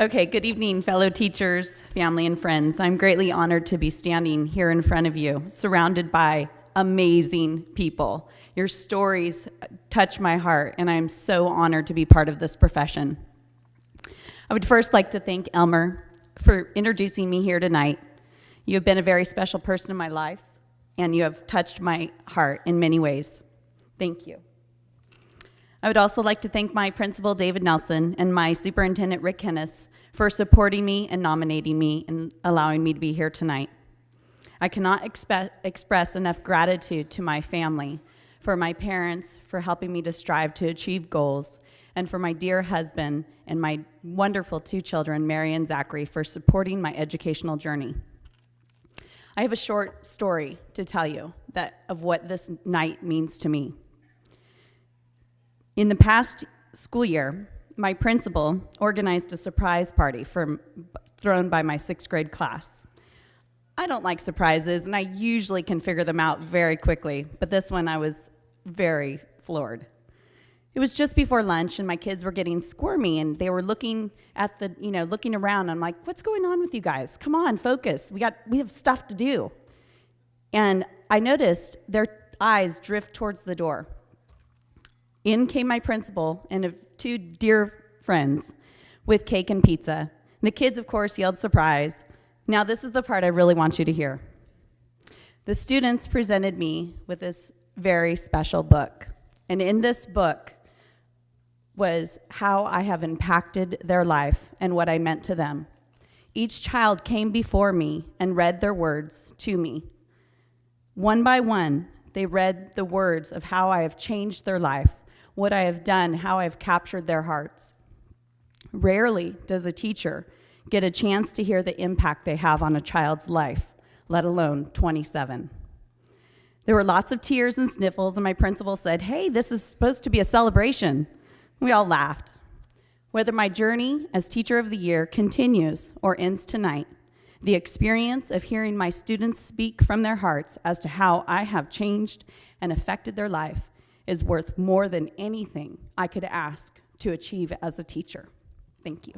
Okay, good evening, fellow teachers, family, and friends. I'm greatly honored to be standing here in front of you, surrounded by amazing people. Your stories touch my heart, and I'm so honored to be part of this profession. I would first like to thank Elmer for introducing me here tonight. You have been a very special person in my life, and you have touched my heart in many ways. Thank you. I would also like to thank my principal, David Nelson, and my superintendent, Rick Hennis, for supporting me and nominating me and allowing me to be here tonight. I cannot expe- express enough gratitude to my family, for my parents for helping me to strive to achieve goals, and for my dear husband and my wonderful two children, Mary and Zachary, for supporting my educational journey. I have a short story to tell you that, of what this night means to me. In the past school year, my principal organized a surprise party for, thrown by my sixth grade class. I don't like surprises, and I usually can figure them out very quickly, but this one I was very floored. It was just before lunch, and my kids were getting squirmy, and they were looking at the, you know, looking around. I'm like, "What's going on with you guys? Come on, focus. We got, we have stuff to do." And I noticed their eyes drift towards the door. In came my principal and two dear friends with cake and pizza. The kids, of course, yelled surprise. Now, this is the part I really want you to hear. The students presented me with this very special book. And in this book was how I have impacted their life and what I meant to them. Each child came before me and read their words to me. One by one, they read the words of how I have changed their life what I have done, how I've captured their hearts. Rarely does a teacher get a chance to hear the impact they have on a child's life, let alone 27. There were lots of tears and sniffles, and my principal said, Hey, this is supposed to be a celebration. We all laughed. Whether my journey as Teacher of the Year continues or ends tonight, the experience of hearing my students speak from their hearts as to how I have changed and affected their life is worth more than anything I could ask to achieve as a teacher. Thank you.